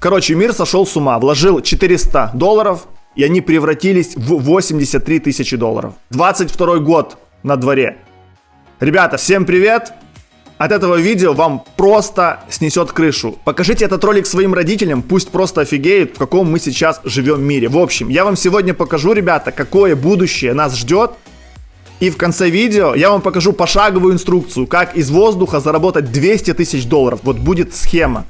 Короче, мир сошел с ума, вложил 400 долларов, и они превратились в 83 тысячи долларов. 22 год на дворе. Ребята, всем привет! От этого видео вам просто снесет крышу. Покажите этот ролик своим родителям, пусть просто офигеют, в каком мы сейчас живем мире. В общем, я вам сегодня покажу, ребята, какое будущее нас ждет. И в конце видео я вам покажу пошаговую инструкцию, как из воздуха заработать 200 тысяч долларов. Вот будет схема.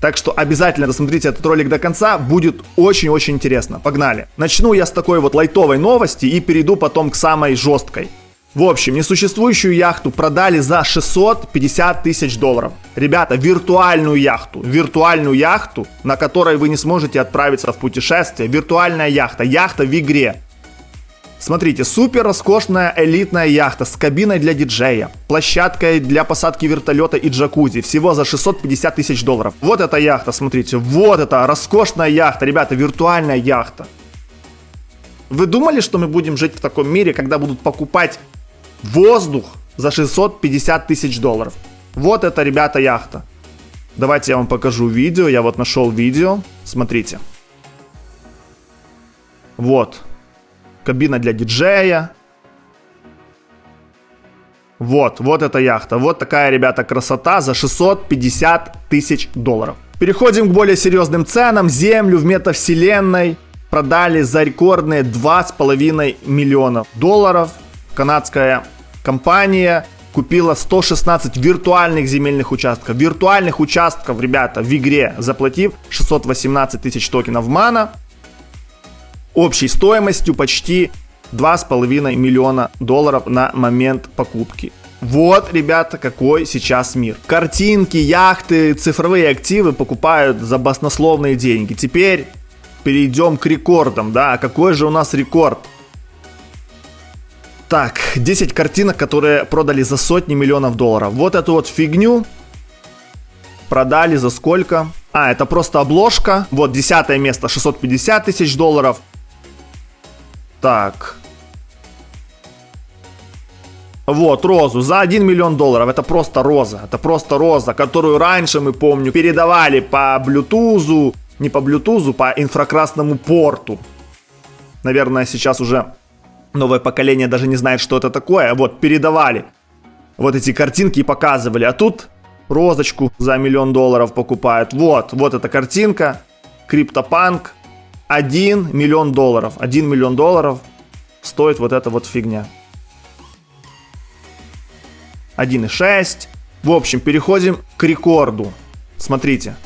Так что обязательно досмотрите этот ролик до конца, будет очень-очень интересно. Погнали. Начну я с такой вот лайтовой новости и перейду потом к самой жесткой. В общем, несуществующую яхту продали за 650 тысяч долларов. Ребята, виртуальную яхту, виртуальную яхту, на которой вы не сможете отправиться в путешествие, виртуальная яхта, яхта в игре. Смотрите, супер роскошная элитная яхта с кабиной для диджея, площадкой для посадки вертолета и джакузи, всего за 650 тысяч долларов. Вот эта яхта, смотрите, вот эта роскошная яхта, ребята, виртуальная яхта. Вы думали, что мы будем жить в таком мире, когда будут покупать Воздух за 650 тысяч долларов. Вот это, ребята, яхта. Давайте я вам покажу видео. Я вот нашел видео. Смотрите. Вот. Кабина для диджея. Вот, вот эта яхта. Вот такая, ребята, красота за 650 тысяч долларов. Переходим к более серьезным ценам. Землю в метавселенной продали за рекордные 2,5 миллионов долларов канадская компания купила 116 виртуальных земельных участков. Виртуальных участков, ребята, в игре, заплатив 618 тысяч токенов мана, общей стоимостью почти 2,5 миллиона долларов на момент покупки. Вот, ребята, какой сейчас мир. Картинки, яхты, цифровые активы покупают за баснословные деньги. Теперь перейдем к рекордам, да, а какой же у нас рекорд? Так, 10 картинок, которые продали за сотни миллионов долларов. Вот эту вот фигню продали за сколько? А, это просто обложка. Вот, десятое место, 650 тысяч долларов. Так. Вот, розу за 1 миллион долларов. Это просто роза. Это просто роза, которую раньше, мы помню, передавали по блютузу. Не по блютузу, по инфракрасному порту. Наверное, сейчас уже новое поколение даже не знает, что это такое. Вот, передавали вот эти картинки и показывали. А тут розочку за миллион долларов покупают. Вот, вот эта картинка. Криптопанк. 1 миллион долларов. 1 миллион долларов стоит вот эта вот фигня. 1,6. В общем, переходим к рекорду. Смотрите.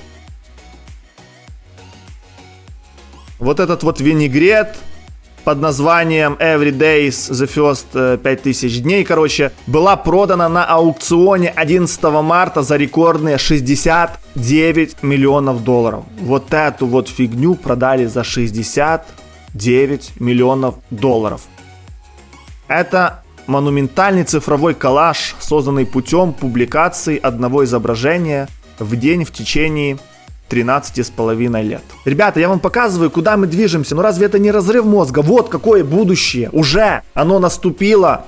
Вот этот вот винегрет под названием Every Days The First 5000 э, дней, короче, была продана на аукционе 11 марта за рекордные 69 миллионов долларов. Вот эту вот фигню продали за 69 миллионов долларов. Это монументальный цифровой коллаж, созданный путем публикации одного изображения в день в течение 13 с половиной лет. Ребята, я вам показываю, куда мы движемся. Ну разве это не разрыв мозга? Вот какое будущее. Уже оно наступило.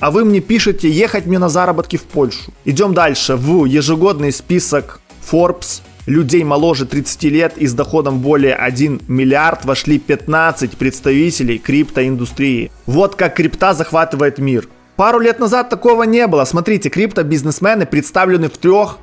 А вы мне пишете ехать мне на заработки в Польшу. Идем дальше в ежегодный список Forbes. Людей моложе 30 лет и с доходом более 1 миллиард вошли 15 представителей криптоиндустрии. Вот как крипта захватывает мир. Пару лет назад такого не было. Смотрите, крипто-бизнесмены представлены в трех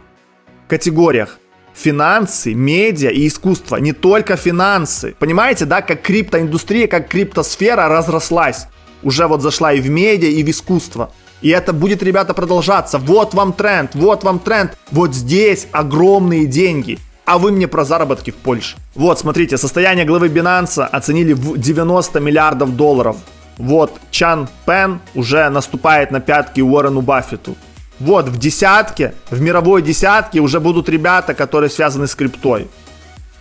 категориях финансы, медиа и искусство. Не только финансы. Понимаете, да, как криптоиндустрия, как криптосфера разрослась. Уже вот зашла и в медиа, и в искусство. И это будет, ребята, продолжаться. Вот вам тренд, вот вам тренд. Вот здесь огромные деньги. А вы мне про заработки в Польше. Вот, смотрите, состояние главы Binance оценили в 90 миллиардов долларов. Вот, Чан Пен уже наступает на пятки Уоррену Баффету. Вот, в десятке, в мировой десятке уже будут ребята, которые связаны с криптой.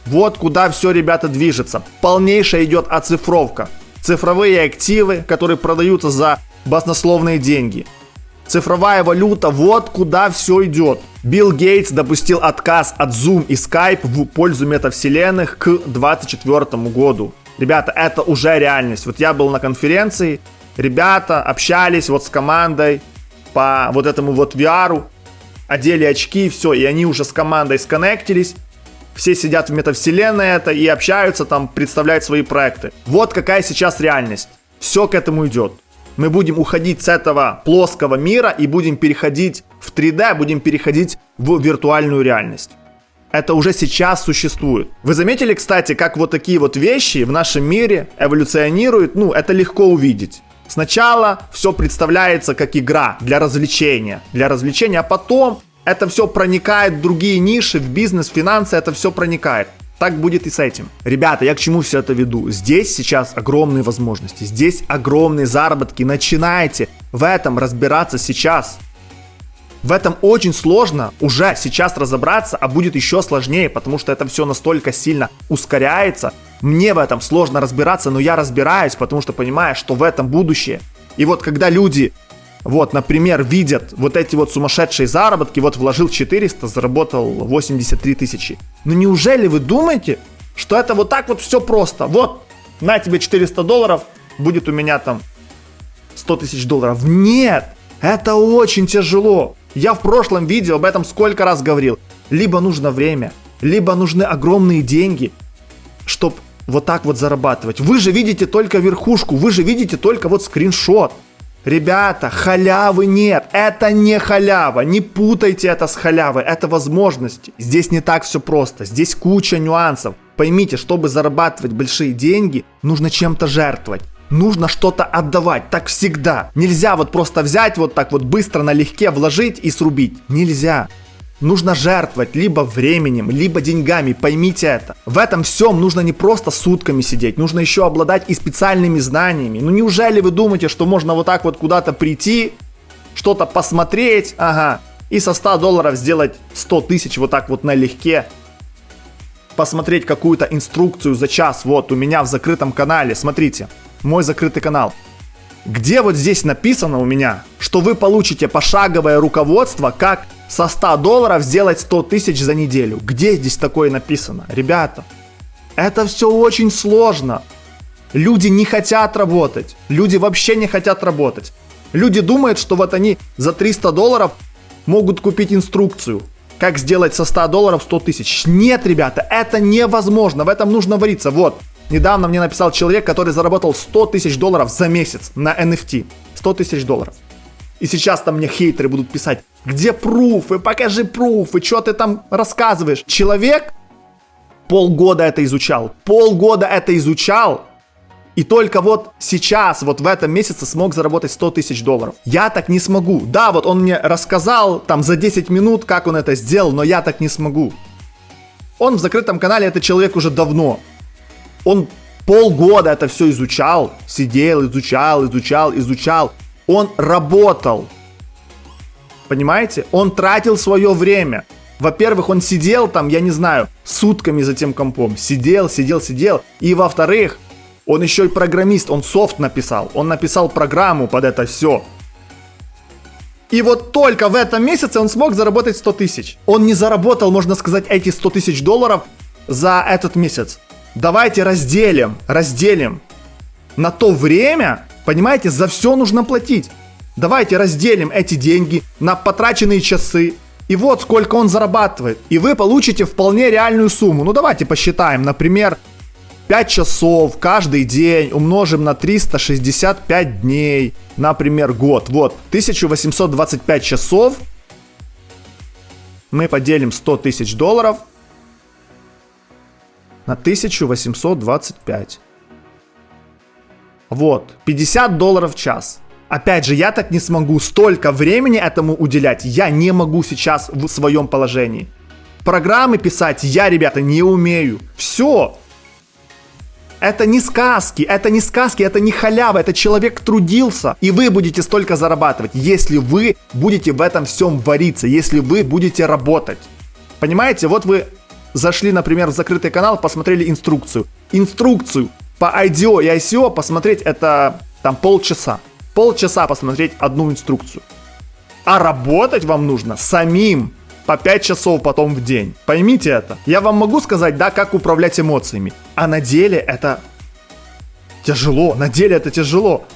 Вот куда все, ребята, движется. Полнейшая идет оцифровка. Цифровые активы, которые продаются за баснословные деньги. Цифровая валюта, вот куда все идет. Билл Гейтс допустил отказ от Zoom и Skype в пользу метавселенных к 2024 году. Ребята, это уже реальность. Вот я был на конференции, ребята общались вот с командой, по вот этому вот VR, одели очки, и все, и они уже с командой сконнектились, все сидят в метавселенной это и общаются там, представляют свои проекты. Вот какая сейчас реальность. Все к этому идет. Мы будем уходить с этого плоского мира и будем переходить в 3D, будем переходить в виртуальную реальность. Это уже сейчас существует. Вы заметили, кстати, как вот такие вот вещи в нашем мире эволюционируют? Ну, это легко увидеть. Сначала все представляется как игра для развлечения, для развлечения, а потом это все проникает в другие ниши, в бизнес, в финансы, это все проникает. Так будет и с этим. Ребята, я к чему все это веду? Здесь сейчас огромные возможности, здесь огромные заработки. Начинайте в этом разбираться сейчас. В этом очень сложно уже сейчас разобраться, а будет еще сложнее, потому что это все настолько сильно ускоряется. Мне в этом сложно разбираться, но я разбираюсь, потому что понимаю, что в этом будущее. И вот когда люди, вот, например, видят вот эти вот сумасшедшие заработки, вот вложил 400, заработал 83 тысячи. Ну неужели вы думаете, что это вот так вот все просто? Вот, на тебе 400 долларов, будет у меня там 100 тысяч долларов. Нет, это очень тяжело. Я в прошлом видео об этом сколько раз говорил. Либо нужно время, либо нужны огромные деньги, чтобы вот так вот зарабатывать. Вы же видите только верхушку, вы же видите только вот скриншот. Ребята, халявы нет, это не халява, не путайте это с халявой, это возможности. Здесь не так все просто, здесь куча нюансов. Поймите, чтобы зарабатывать большие деньги, нужно чем-то жертвовать нужно что-то отдавать. Так всегда. Нельзя вот просто взять вот так вот быстро налегке вложить и срубить. Нельзя. Нужно жертвовать либо временем, либо деньгами, поймите это. В этом всем нужно не просто сутками сидеть, нужно еще обладать и специальными знаниями. Ну неужели вы думаете, что можно вот так вот куда-то прийти, что-то посмотреть, ага, и со 100 долларов сделать 100 тысяч вот так вот налегке? Посмотреть какую-то инструкцию за час, вот у меня в закрытом канале, смотрите мой закрытый канал. Где вот здесь написано у меня, что вы получите пошаговое руководство, как со 100 долларов сделать 100 тысяч за неделю. Где здесь такое написано? Ребята, это все очень сложно. Люди не хотят работать. Люди вообще не хотят работать. Люди думают, что вот они за 300 долларов могут купить инструкцию, как сделать со 100 долларов 100 тысяч. Нет, ребята, это невозможно. В этом нужно вариться. Вот, Недавно мне написал человек, который заработал 100 тысяч долларов за месяц на NFT. 100 тысяч долларов. И сейчас там мне хейтеры будут писать, где пруфы, покажи пруфы, что ты там рассказываешь. Человек полгода это изучал, полгода это изучал, и только вот сейчас, вот в этом месяце смог заработать 100 тысяч долларов. Я так не смогу. Да, вот он мне рассказал там за 10 минут, как он это сделал, но я так не смогу. Он в закрытом канале, это человек уже давно он полгода это все изучал, сидел, изучал, изучал, изучал. Он работал. Понимаете? Он тратил свое время. Во-первых, он сидел там, я не знаю, сутками за тем компом. Сидел, сидел, сидел. И во-вторых, он еще и программист, он софт написал. Он написал программу под это все. И вот только в этом месяце он смог заработать 100 тысяч. Он не заработал, можно сказать, эти 100 тысяч долларов за этот месяц. Давайте разделим, разделим. На то время, понимаете, за все нужно платить. Давайте разделим эти деньги на потраченные часы. И вот сколько он зарабатывает. И вы получите вполне реальную сумму. Ну давайте посчитаем. Например, 5 часов каждый день умножим на 365 дней. Например, год. Вот, 1825 часов. Мы поделим 100 тысяч долларов на 1825. Вот, 50 долларов в час. Опять же, я так не смогу столько времени этому уделять. Я не могу сейчас в своем положении. Программы писать я, ребята, не умею. Все. Это не сказки, это не сказки, это не халява, это человек трудился. И вы будете столько зарабатывать, если вы будете в этом всем вариться, если вы будете работать. Понимаете, вот вы зашли, например, в закрытый канал, посмотрели инструкцию. Инструкцию по IDO и ICO посмотреть это там полчаса. Полчаса посмотреть одну инструкцию. А работать вам нужно самим по 5 часов потом в день. Поймите это. Я вам могу сказать, да, как управлять эмоциями. А на деле это тяжело. На деле это тяжело.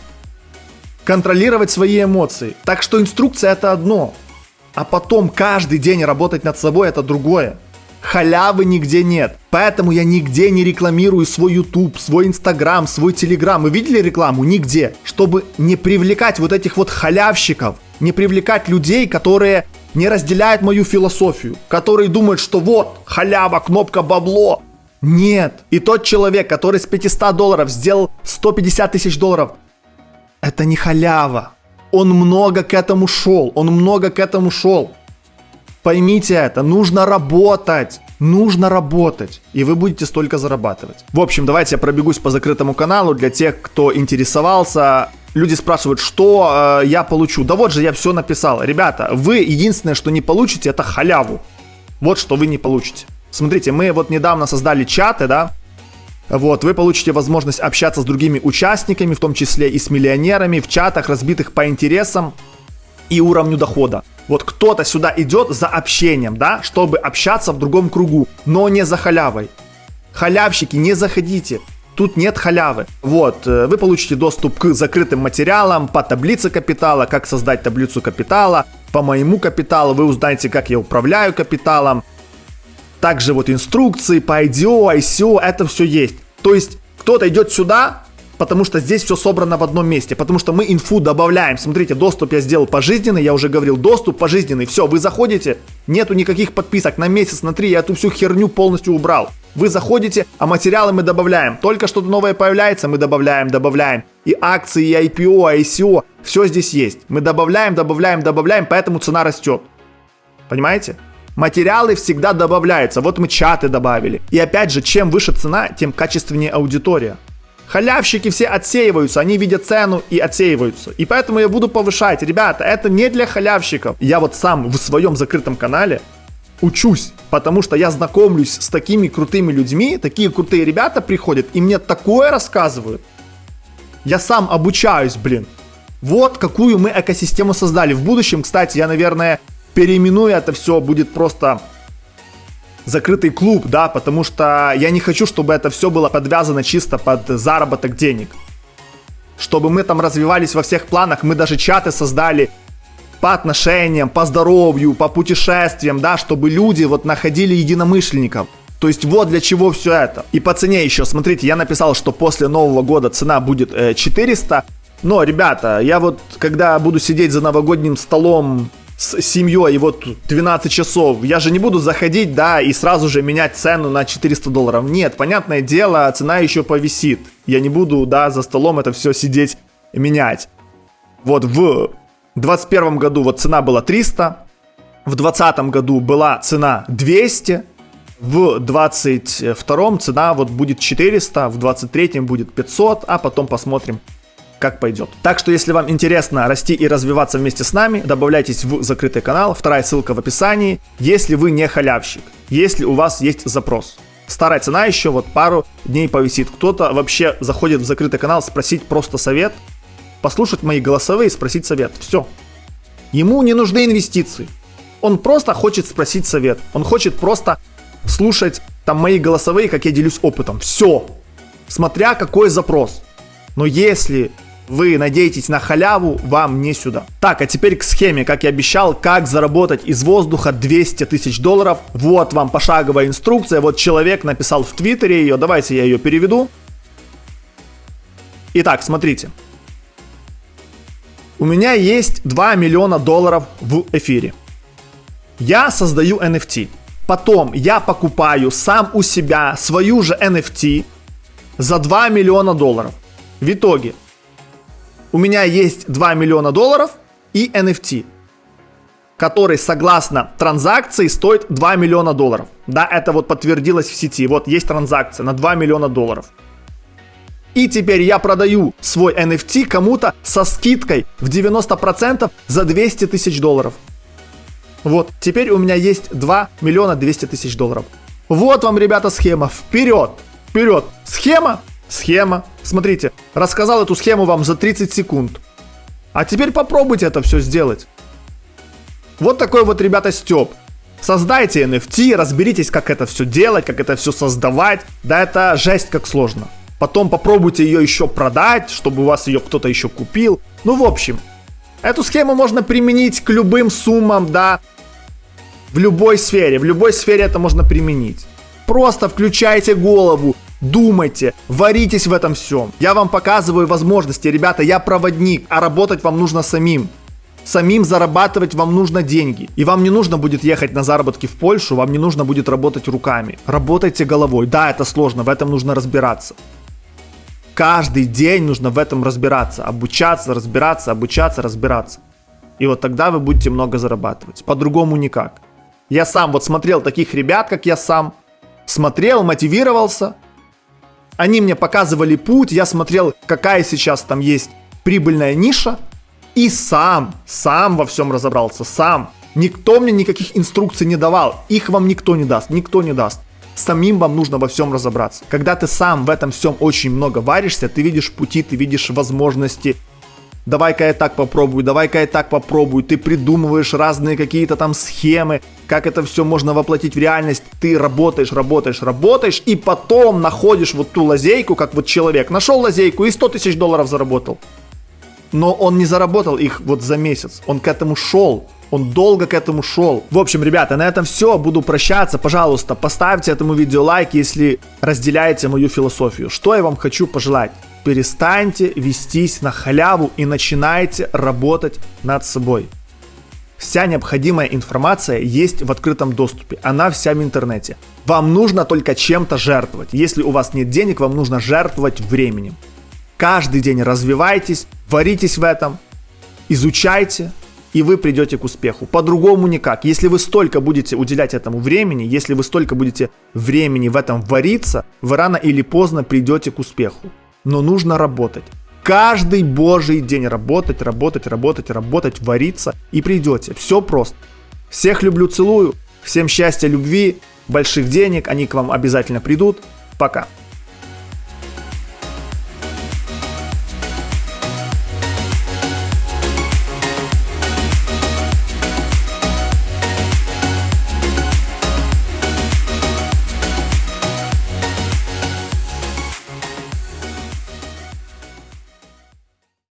Контролировать свои эмоции. Так что инструкция это одно. А потом каждый день работать над собой это другое. Халявы нигде нет. Поэтому я нигде не рекламирую свой YouTube, свой Instagram, свой Telegram. Вы видели рекламу? Нигде. Чтобы не привлекать вот этих вот халявщиков, не привлекать людей, которые не разделяют мою философию, которые думают, что вот, халява, кнопка бабло. Нет. И тот человек, который с 500 долларов сделал 150 тысяч долларов, это не халява. Он много к этому шел, он много к этому шел. Поймите это, нужно работать. Нужно работать, и вы будете столько зарабатывать. В общем, давайте я пробегусь по закрытому каналу для тех, кто интересовался. Люди спрашивают, что э, я получу. Да вот же я все написал. Ребята, вы единственное, что не получите, это халяву. Вот что вы не получите. Смотрите, мы вот недавно создали чаты, да, вот, вы получите возможность общаться с другими участниками, в том числе и с миллионерами, в чатах, разбитых по интересам и уровню дохода. Вот кто-то сюда идет за общением, да, чтобы общаться в другом кругу, но не за халявой. Халявщики, не заходите. Тут нет халявы. Вот, э, вы получите доступ к закрытым материалам по таблице капитала, как создать таблицу капитала, по моему капиталу, вы узнаете, как я управляю капиталом. Также вот инструкции по IDO, ICO, это все есть. То есть кто-то идет сюда, потому что здесь все собрано в одном месте, потому что мы инфу добавляем. Смотрите, доступ я сделал пожизненный, я уже говорил, доступ пожизненный. Все, вы заходите, нету никаких подписок на месяц, на три, я эту всю херню полностью убрал. Вы заходите, а материалы мы добавляем. Только что-то новое появляется, мы добавляем, добавляем. И акции, и IPO, и ICO, все здесь есть. Мы добавляем, добавляем, добавляем, поэтому цена растет. Понимаете? Материалы всегда добавляются. Вот мы чаты добавили. И опять же, чем выше цена, тем качественнее аудитория. Халявщики все отсеиваются, они видят цену и отсеиваются. И поэтому я буду повышать. Ребята, это не для халявщиков. Я вот сам в своем закрытом канале учусь, потому что я знакомлюсь с такими крутыми людьми, такие крутые ребята приходят и мне такое рассказывают. Я сам обучаюсь, блин. Вот какую мы экосистему создали. В будущем, кстати, я, наверное, переименую это все, будет просто закрытый клуб, да, потому что я не хочу, чтобы это все было подвязано чисто под заработок денег. Чтобы мы там развивались во всех планах, мы даже чаты создали по отношениям, по здоровью, по путешествиям, да, чтобы люди вот находили единомышленников. То есть вот для чего все это. И по цене еще, смотрите, я написал, что после Нового года цена будет э, 400. Но, ребята, я вот, когда буду сидеть за новогодним столом с семьей, и вот 12 часов, я же не буду заходить, да, и сразу же менять цену на 400 долларов. Нет, понятное дело, цена еще повисит. Я не буду, да, за столом это все сидеть менять. Вот в 21 году вот цена была 300, в 2020 году была цена 200, в 22 цена вот будет 400, в 23 будет 500, а потом посмотрим, как пойдет. Так что, если вам интересно расти и развиваться вместе с нами, добавляйтесь в закрытый канал, вторая ссылка в описании, если вы не халявщик, если у вас есть запрос. Старая цена еще вот пару дней повисит. Кто-то вообще заходит в закрытый канал спросить просто совет, послушать мои голосовые и спросить совет. Все. Ему не нужны инвестиции. Он просто хочет спросить совет. Он хочет просто слушать там мои голосовые, как я делюсь опытом. Все. Смотря какой запрос. Но если вы надеетесь на халяву, вам не сюда. Так, а теперь к схеме, как я обещал, как заработать из воздуха 200 тысяч долларов. Вот вам пошаговая инструкция, вот человек написал в Твиттере ее, давайте я ее переведу. Итак, смотрите. У меня есть 2 миллиона долларов в эфире. Я создаю NFT. Потом я покупаю сам у себя свою же NFT за 2 миллиона долларов. В итоге у меня есть 2 миллиона долларов и NFT, который согласно транзакции стоит 2 миллиона долларов. Да, это вот подтвердилось в сети. Вот есть транзакция на 2 миллиона долларов. И теперь я продаю свой NFT кому-то со скидкой в 90% за 200 тысяч долларов. Вот, теперь у меня есть 2 миллиона 200 тысяч долларов. Вот вам, ребята, схема. Вперед! Вперед! Схема Схема. Смотрите, рассказал эту схему вам за 30 секунд. А теперь попробуйте это все сделать. Вот такой вот, ребята, Степ. Создайте NFT, разберитесь, как это все делать, как это все создавать. Да это жесть как сложно. Потом попробуйте ее еще продать, чтобы у вас ее кто-то еще купил. Ну, в общем, эту схему можно применить к любым суммам, да. В любой сфере, в любой сфере это можно применить. Просто включайте голову, думайте, варитесь в этом всем. Я вам показываю возможности, ребята, я проводник, а работать вам нужно самим. Самим зарабатывать вам нужно деньги. И вам не нужно будет ехать на заработки в Польшу, вам не нужно будет работать руками. Работайте головой. Да, это сложно, в этом нужно разбираться. Каждый день нужно в этом разбираться. Обучаться, разбираться, обучаться, разбираться. И вот тогда вы будете много зарабатывать. По-другому никак. Я сам вот смотрел таких ребят, как я сам. Смотрел, мотивировался. Они мне показывали путь. Я смотрел, какая сейчас там есть прибыльная ниша. И сам, сам во всем разобрался, сам. Никто мне никаких инструкций не давал. Их вам никто не даст, никто не даст. Самим вам нужно во всем разобраться. Когда ты сам в этом всем очень много варишься, ты видишь пути, ты видишь возможности. Давай-ка я так попробую, давай-ка я так попробую. Ты придумываешь разные какие-то там схемы, как это все можно воплотить в реальность. Ты работаешь, работаешь, работаешь, и потом находишь вот ту лазейку, как вот человек. Нашел лазейку и 100 тысяч долларов заработал но он не заработал их вот за месяц. Он к этому шел. Он долго к этому шел. В общем, ребята, на этом все. Буду прощаться. Пожалуйста, поставьте этому видео лайк, если разделяете мою философию. Что я вам хочу пожелать? Перестаньте вестись на халяву и начинайте работать над собой. Вся необходимая информация есть в открытом доступе. Она вся в интернете. Вам нужно только чем-то жертвовать. Если у вас нет денег, вам нужно жертвовать временем. Каждый день развивайтесь, варитесь в этом, изучайте, и вы придете к успеху. По-другому никак. Если вы столько будете уделять этому времени, если вы столько будете времени в этом вариться, вы рано или поздно придете к успеху. Но нужно работать. Каждый божий день работать, работать, работать, работать, вариться и придете. Все просто. Всех люблю, целую. Всем счастья, любви, больших денег. Они к вам обязательно придут. Пока.